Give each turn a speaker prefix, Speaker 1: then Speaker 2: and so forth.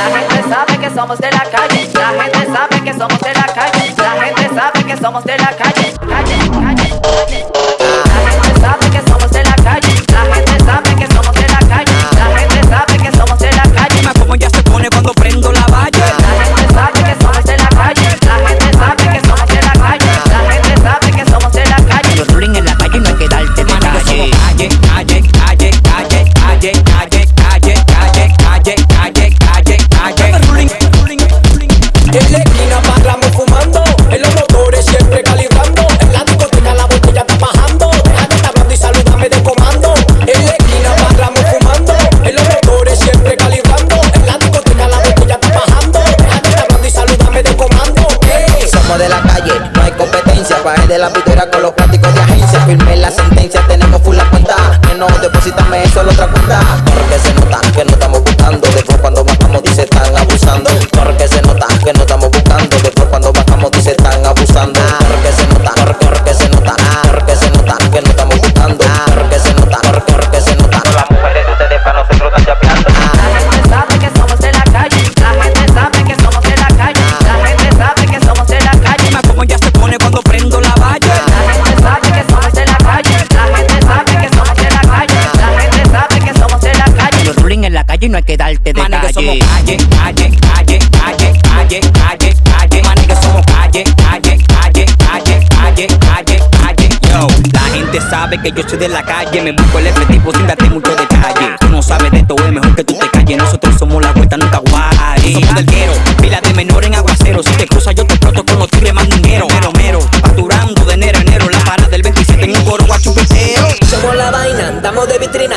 Speaker 1: La gente sabe que somos de la calle. La gente sabe que somos de la calle. La gente sabe que somos de la calle.
Speaker 2: Bajé de la pitera con los plásticos de agencia. Firmé la sentencia, tenemos full la cuenta. Que no deposítame eso en la otra cuenta.
Speaker 3: calle, no hay que darte de Mane, que somos
Speaker 4: calle, calle, calle, calle, calle, calle, calle. Mane, que somos calle, calle, calle, calle, calle, calle, calle. Yo, la gente sabe que yo soy de la calle. Me busco el F tipo sin darte mucho detalle. Tú no sabes de esto, es mejor que tú te calles. Nosotros somos la vuelta, nunca guay. Somos del guero, pila de menor en aguacero. Si te cruzas, yo te exploto con los tigres más dinero. Mero, mero, facturando de enero a enero. La parada del 27 en un coro guachupitero.
Speaker 5: Somos la vaina, andamos de vitrina.